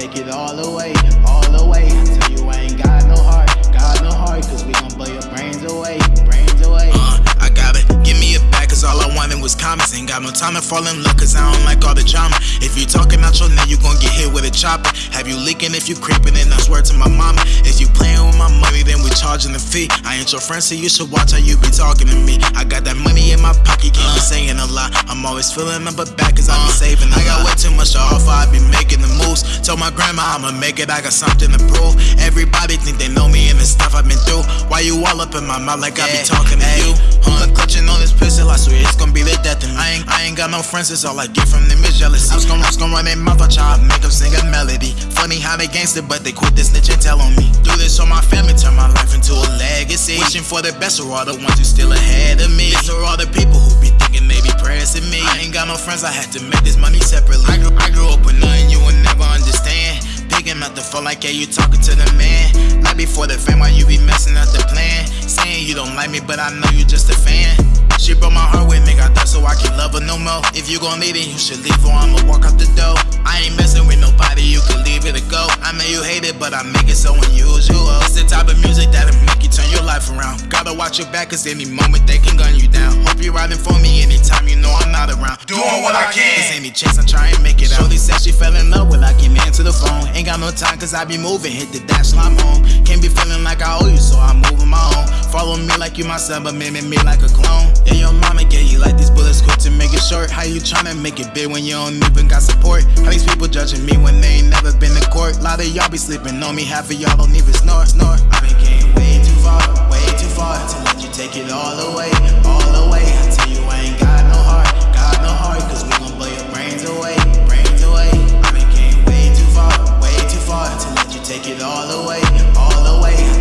Take it all away, all away. Tell you I ain't got no heart, got no heart, cause we gon' blow your brains away, brains away. Uh, I got it, give me a back, cause all I wanted was comments. Ain't got no time to fall in love, cause I don't like all the drama. If you talking out your name, you gon' get hit with a chopper. Have you leaking if you creeping, and I swear to my mama. If you playing with my money, then we charging the fee. I ain't your friend, so you should watch how you be talking to me. I got that money in my pocket, can't uh, be saying a lot. I'm always filling up a back, cause uh, I be uh. saving. I got lot. way too much to Told my grandma I'ma make it, I got something to prove. Everybody think they know me and the stuff I've been through. Why you all up in my mouth like I be talking to you? Huh, clutching on this pistol, I swear it's gonna be the death of me. I ain't, I ain't got no friends, it's all I get from them is jealousy. I was gonna, I was gonna run their mouth, I try to make them sing a melody. Funny how they gangster, but they quit this snitch and tell on me. Do this on my family, turn my life into a legacy. Wishing for the best for all the ones who still ahead of me. These are all the people who be thinking they be pressing me. I ain't got no friends, I had to make this money separately. I grew, I grew up with nothing like, yeah, you talking to the man. Not before the fame, why you be messing up the plan? Saying you don't like me, but I know you just a fan. She broke my heart with me, got that so I can love her no more. If you gon' leave it, you should leave or I'ma walk out the door. Unusual. It's the type of music that'll make you turn your life around. Gotta watch your back, cause any moment they can gun you down. Hope you're riding for me anytime you know I'm not around. Doing what I can. Cause any chance I'm try and make it out. Shorty said she fell in love with I came into the phone. Ain't got no time cause I be moving, hit the dash I'm home. Can't be feeling like I owe you, so I'm moving my own. Follow me like you my son, but mimic me like a clone. And your mama gave you like these bullets quick to short? How you tryna make it big when you don't even got support? How these people judging me when they ain't never been to court? A lot of y'all be sleeping on me, half of y'all don't even snore, snore. I've been getting way too far, way too far to let you take it all away, all away. I tell you, I ain't got no heart, got no heart, cause we gon' blow your brains away, brains away. I've been getting way too far, way too far to let you take it all away, all away.